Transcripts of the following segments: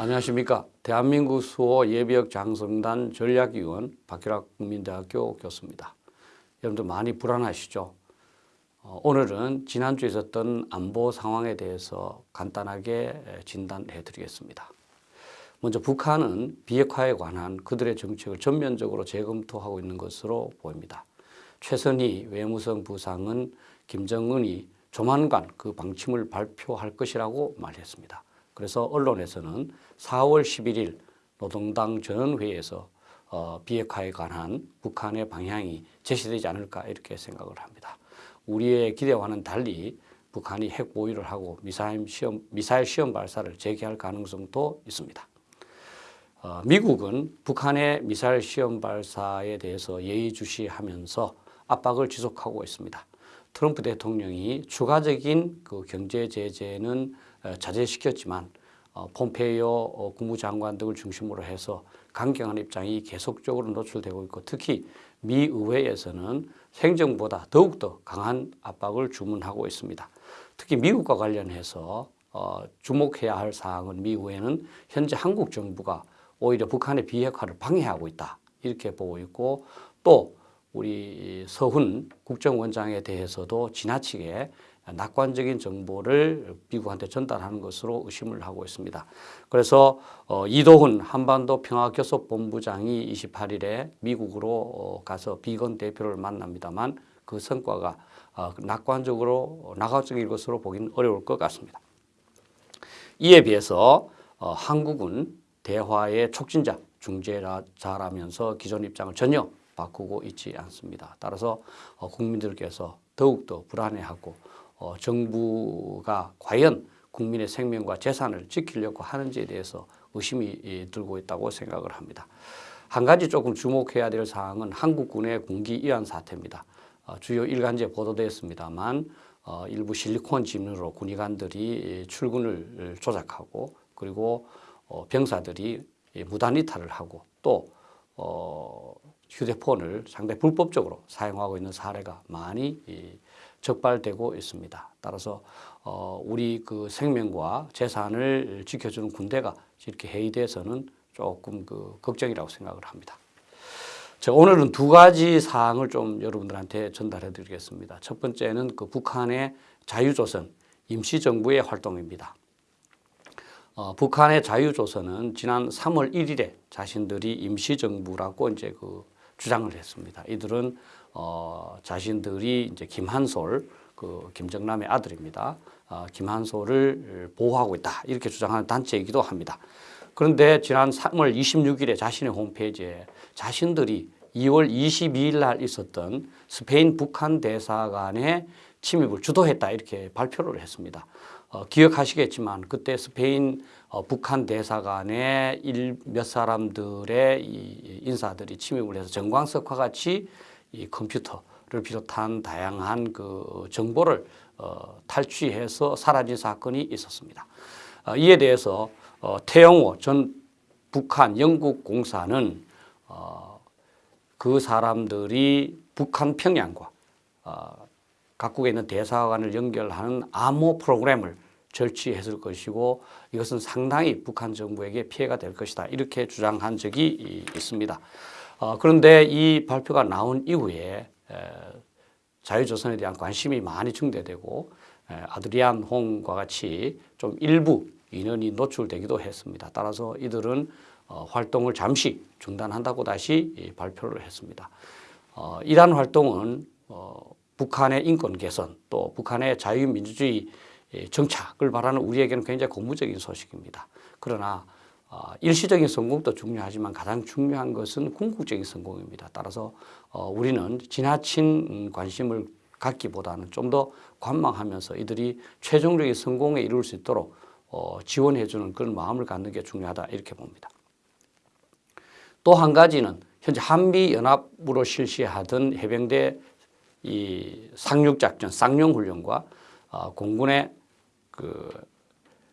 안녕하십니까. 대한민국 수호 예비역 장성단 전략위원 박규락 국민대학교 교수입니다. 여러분들 많이 불안하시죠? 어, 오늘은 지난주에 있었던 안보 상황에 대해서 간단하게 진단해 드리겠습니다. 먼저 북한은 비핵화에 관한 그들의 정책을 전면적으로 재검토하고 있는 것으로 보입니다. 최선희 외무성 부상은 김정은이 조만간 그 방침을 발표할 것이라고 말했습니다. 그래서 언론에서는 4월 11일 노동당 전원회의에서 어, 비핵화에 관한 북한의 방향이 제시되지 않을까 이렇게 생각을 합니다. 우리의 기대와는 달리 북한이 핵 보유를 하고 미사일 시험, 미사일 시험 발사를 재개할 가능성도 있습니다. 어, 미국은 북한의 미사일 시험 발사에 대해서 예의주시하면서 압박을 지속하고 있습니다. 트럼프 대통령이 추가적인 그 경제 제재는 어, 자제시켰지만 어, 폼페이오 어, 국무장관 등을 중심으로 해서 강경한 입장이 계속적으로 노출되고 있고 특히 미 의회에서는 생정보다 더욱더 강한 압박을 주문하고 있습니다. 특히 미국과 관련해서 주목해야 할 사항은 미 의회는 현재 한국 정부가 오히려 북한의 비핵화를 방해하고 있다 이렇게 보고 있고 또 우리 서훈 국정원장에 대해서도 지나치게 낙관적인 정보를 미국한테 전달하는 것으로 의심을 하고 있습니다. 그래서 어, 이도훈 한반도 평화교섭본부장이 28일에 미국으로 어, 가서 비건 대표를 만납니다만 그 성과가 어, 낙관적으로 낙관적인 것으로 보기는 어려울 것 같습니다. 이에 비해서 어, 한국은 대화의 촉진자, 중재자라면서 기존 입장을 전혀 바꾸고 있지 않습니다. 따라서 어, 국민들께서 더욱더 불안해하고 어, 정부가 과연 국민의 생명과 재산을 지키려고 하는지에 대해서 의심이 들고 있다고 생각을 합니다. 한 가지 조금 주목해야 될 사항은 한국군의 군기 이완 사태입니다. 어, 주요 일간지에 보도되었습니다만 어, 일부 실리콘 진으로 군의관들이 출근을 조작하고 그리고 어, 병사들이 무단 이탈을 하고 또 어, 휴대폰을 상당히 불법적으로 사용하고 있는 사례가 많이 적발되고 있습니다. 따라서 어, 우리 그 생명과 재산을 지켜주는 군대가 이렇게 해이돼서는 조금 그 걱정이라고 생각을 합니다. 자, 오늘은 두 가지 사항을 좀 여러분들한테 전달해 드리겠습니다. 첫 번째는 그 북한의 자유조선 임시정부의 활동입니다. 어, 북한의 자유조선은 지난 3월 1일에 자신들이 임시정부라고 이제 그 주장을 했습니다. 이들은 어, 자신들이 이제 김한솔 그 김정남의 아들입니다. 어, 김한솔을 보호하고 있다 이렇게 주장하는 단체이기도 합니다. 그런데 지난 3월 26일에 자신의 홈페이지에 자신들이 2월 22일 날 있었던 스페인 북한 대사관의 침입을 주도했다 이렇게 발표를 했습니다. 어, 기억하시겠지만 그때 스페인 어, 북한 대사관에 일, 몇 사람들의 이 인사들이 침입을 해서 정광석과 같이 이 컴퓨터를 비롯한 다양한 그 정보를 어, 탈취해서 사라진 사건이 있었습니다. 어, 이에 대해서 어, 태영호 전 북한 영국 공사는 어, 그 사람들이 북한 평양과 어, 각국에 있는 대사관을 연결하는 암호 프로그램을 절취했을 것이고 이것은 상당히 북한 정부에게 피해가 될 것이다 이렇게 주장한 적이 있습니다. 어, 그런데 이 발표가 나온 이후에 에, 자유조선에 대한 관심이 많이 증대되고 에, 아드리안 홍과 같이 좀 일부 인원이 노출되기도 했습니다. 따라서 이들은 어, 활동을 잠시 중단한다고 다시 발표를 했습니다. 어, 이러한 활동은 어, 북한의 인권 개선 또 북한의 자유민주주의 정착을 바라는 우리에게는 굉장히 고무적인 소식입니다. 그러나 어, 일시적인 성공도 중요하지만 가장 중요한 것은 궁극적인 성공입니다. 따라서 어, 우리는 지나친 관심을 갖기보다는 좀 더 관망하면서 이들이 최종적인 성공에 이룰 수 있도록 어, 지원해주는 그런 마음을 갖는 게 중요하다 이렇게 봅니다. 또 한 가지는 현재 한미연합으로 실시하던 해병대 이 상륙작전, 쌍용훈련과 어, 공군의 그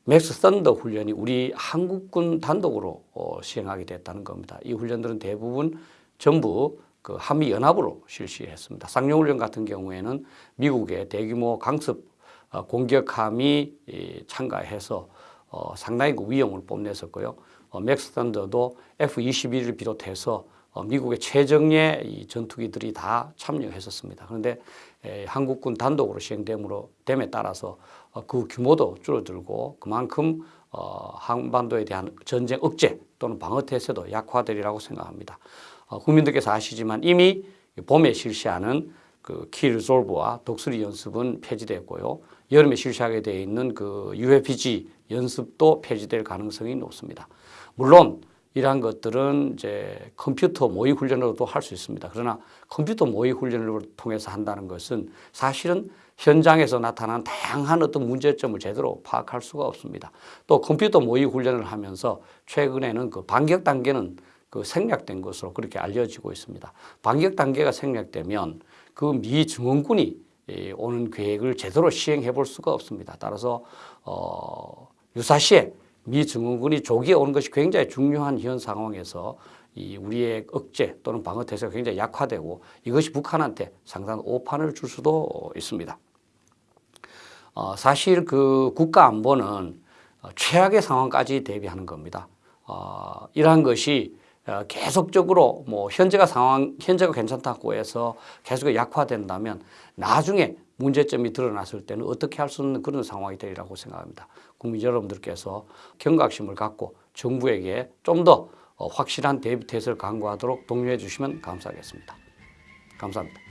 Max Thunder 훈련이 우리 한국군 단독으로 어, 시행하게 됐다는 겁니다. 이 훈련들은 대부분 전부 그 한미연합으로 실시했습니다. 쌍용훈련 같은 경우에는 미국의 대규모 강습 어, 공격함이 이, 참가해서 어, 상당히 그 위용을 뽐냈었고요. 어, 맥스턴더도 F-21을 비롯해서 어, 미국의 최정예 이 전투기들이 다 참여했었습니다. 그런데 에, 한국군 단독으로 시행됨으로 됨에 따라서 어, 그 규모도 줄어들고 그만큼 어, 한반도에 대한 전쟁 억제 또는 방어 태세도 약화되리라고 생각합니다. 어, 국민들께서 아시지만 이미 봄에 실시하는 그 키리졸브와 독수리 연습은 폐지됐고요. 여름에 실시하게 되어 있는 그 UFG 연습도 폐지될 가능성이 높습니다. 물론 이러한 것들은 이제 컴퓨터 모의 훈련으로도 할 수 있습니다. 그러나 컴퓨터 모의 훈련을 통해서 한다는 것은 사실은 현장에서 나타난 다양한 어떤 문제점을 제대로 파악할 수가 없습니다. 또 컴퓨터 모의 훈련을 하면서 최근에는 그 반격 단계는 그 생략된 것으로 그렇게 알려지고 있습니다. 반격 단계가 생략되면 그 미 증원군이 이 오는 계획을 제대로 시행해 볼 수가 없습니다. 따라서 어, 유사시에 미 증원군이 조기에 오는 것이 굉장히 중요한 현 상황에서 이 우리의 억제 또는 방어 태세가 굉장히 약화되고 이것이 북한한테 상당한 오판을 줄 수도 있습니다. 어, 사실 그 국가 안보는 어, 최악의 상황까지 대비하는 겁니다. 어, 이러한 것이 어, 계속적으로 뭐 현재가 상황 현재가 괜찮다고 해서 계속 약화된다면 나중에 문제점이 드러났을 때는 어떻게 할 수 없는 그런 상황이 되리라고 생각합니다. 국민 여러분들께서 경각심을 갖고 정부에게 좀더 어, 확실한 대비 태세를 강구하도록 독려해 주시면 감사하겠습니다. 감사합니다.